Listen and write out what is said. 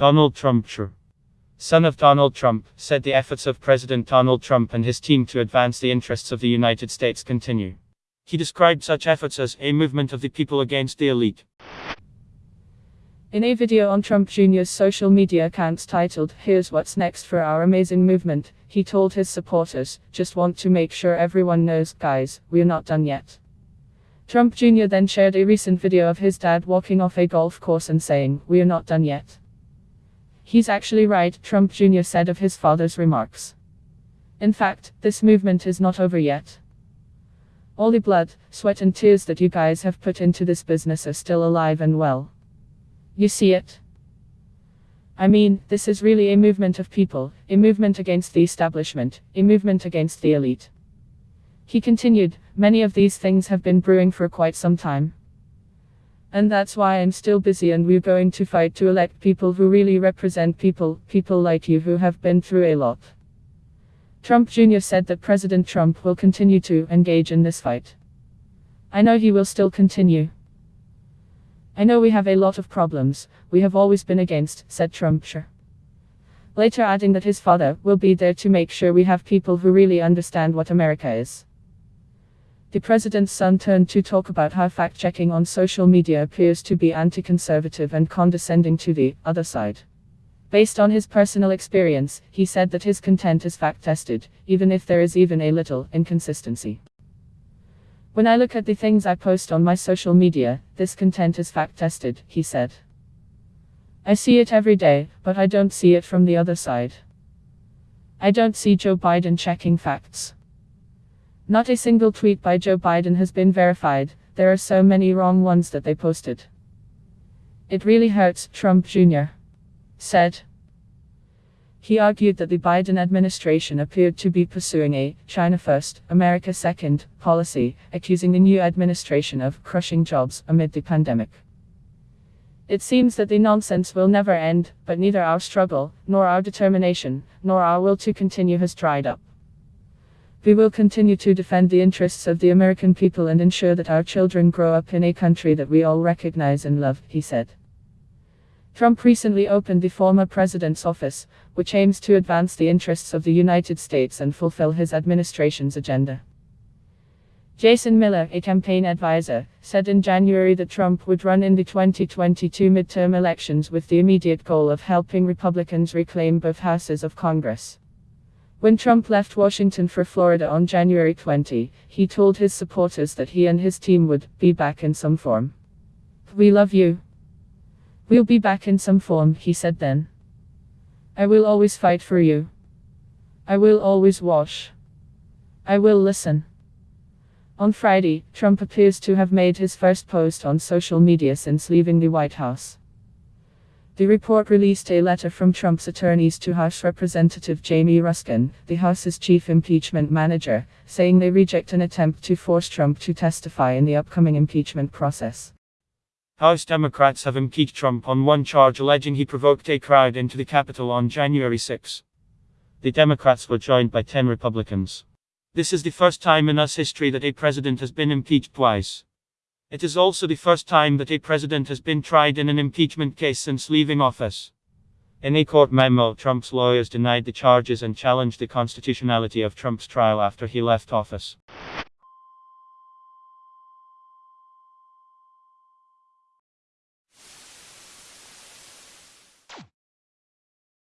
Donald Trump Jr., son of Donald Trump, said the efforts of President Donald Trump and his team to advance the interests of the United States continue. He described such efforts as a movement of the people against the elite. In a video on Trump Jr.'s social media accounts titled, Here's What's Next for Our Amazing Movement, he told his supporters, Just want to make sure everyone knows, guys, we're not done yet. Trump Jr. then shared a recent video of his dad walking off a golf course and saying, We're not done yet. He's actually right, Trump Jr. said of his father's remarks. In fact, this movement is not over yet. All the blood, sweat, and tears that you guys have put into this business are still alive and well. You see it? I mean, this is really a movement of people, a movement against the establishment, a movement against the elite. He continued, many of these things have been brewing for quite some time. And that's why I'm still busy and we're going to fight to elect people who really represent people, people like you who have been through a lot. Trump Jr. said that President Trump will continue to engage in this fight. I know he will still continue. I know we have a lot of problems, we have always been against, said Trump. Sure. Later adding that his father will be there to make sure we have people who really understand what America is. The president's son turned to talk about how fact checking on social media appears to be anti conservative and condescending to the other side. Based on his personal experience, he said that his content is fact tested, even if there is even a little inconsistency. When I look at the things I post on my social media, this content is fact tested, he said. I see it every day, but I don't see it from the other side. I don't see Joe Biden checking facts. Not a single tweet by Joe Biden has been verified, there are so many wrong ones that they posted. It really hurts, Trump Jr. said. He argued that the Biden administration appeared to be pursuing a China first, America second policy, accusing the new administration of crushing jobs amid the pandemic. It seems that the nonsense will never end, but neither our struggle, nor our determination, nor our will to continue has dried up. We will continue to defend the interests of the American people and ensure that our children grow up in a country that we all recognize and love, he said. Trump recently opened the former president's office, which aims to advance the interests of the United States and fulfill his administration's agenda. Jason Miller, a campaign advisor, said in January that Trump would run in the 2022 midterm elections with the immediate goal of helping Republicans reclaim both houses of Congress. When Trump left Washington for Florida on January 20, he told his supporters that he and his team would be back in some form. We love you. We'll be back in some form, he said then. I will always fight for you. I will always watch. I will listen. On Friday, Trump appears to have made his first post on social media since leaving the White House. The report released a letter from Trump's attorneys to House Representative Jamie Raskin, the House's chief impeachment manager, saying they reject an attempt to force Trump to testify in the upcoming impeachment process. House Democrats have impeached Trump on one charge alleging he provoked a crowd into the Capitol on January 6. The Democrats were joined by 10 Republicans. This is the first time in US history that a president has been impeached twice. It is also the first time that a president has been tried in an impeachment case since leaving office. In a court memo, Trump's lawyers denied the charges and challenged the constitutionality of Trump's trial after he left office.